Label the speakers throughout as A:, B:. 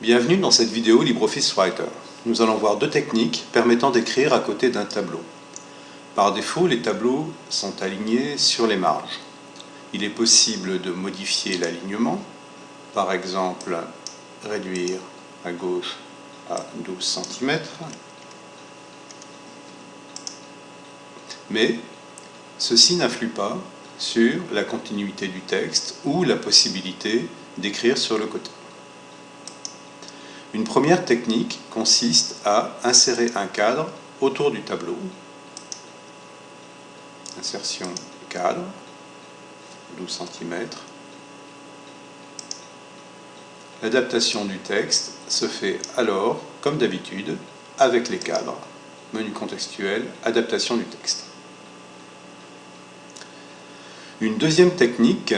A: Bienvenue dans cette vidéo LibreOffice Writer. Nous allons voir deux techniques permettant d'écrire à côté d'un tableau. Par défaut, les tableaux sont alignés sur les marges. Il est possible de modifier l'alignement, par exemple réduire à gauche à 12 cm, mais ceci n'influe pas sur la continuité du texte ou la possibilité d'écrire sur le côté. Une première technique consiste à insérer un cadre autour du tableau. Insertion cadre, 12 cm. L'adaptation du texte se fait alors, comme d'habitude, avec les cadres. Menu contextuel, adaptation du texte. Une deuxième technique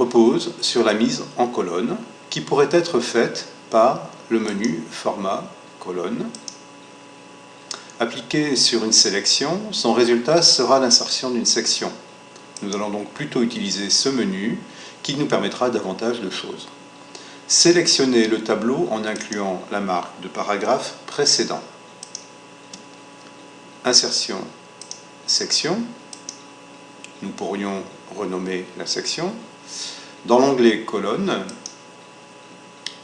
A: repose sur la mise en colonne qui pourrait être faite par le menu Format colonne. Appliqué sur une sélection, son résultat sera l'insertion d'une section. Nous allons donc plutôt utiliser ce menu qui nous permettra davantage de choses. Sélectionner le tableau en incluant la marque de paragraphe précédent. Insertion section. Nous pourrions renommer la section. Dans l'onglet colonne,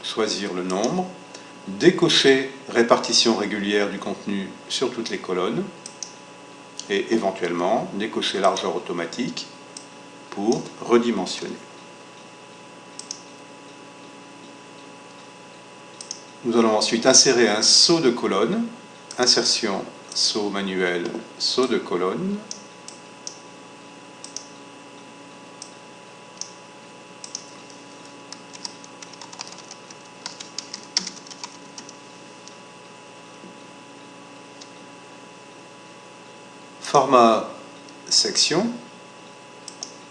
A: choisir le nombre, décocher répartition régulière du contenu sur toutes les colonnes et éventuellement décocher largeur automatique pour redimensionner. Nous allons ensuite insérer un saut de colonne, insertion saut manuel, saut de colonne. Format section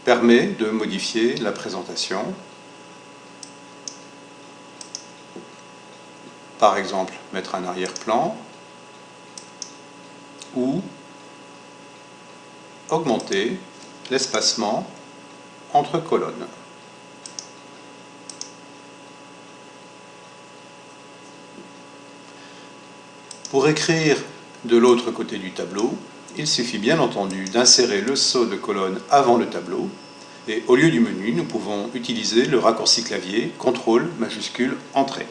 A: permet de modifier la présentation. Par exemple, mettre un arrière-plan, ou augmenter l'espacement entre colonnes. Pour écrire de l'autre côté du tableau, il suffit bien entendu d'insérer le saut de colonne avant le tableau et au lieu du menu, nous pouvons utiliser le raccourci clavier CTRL majuscule Entrée.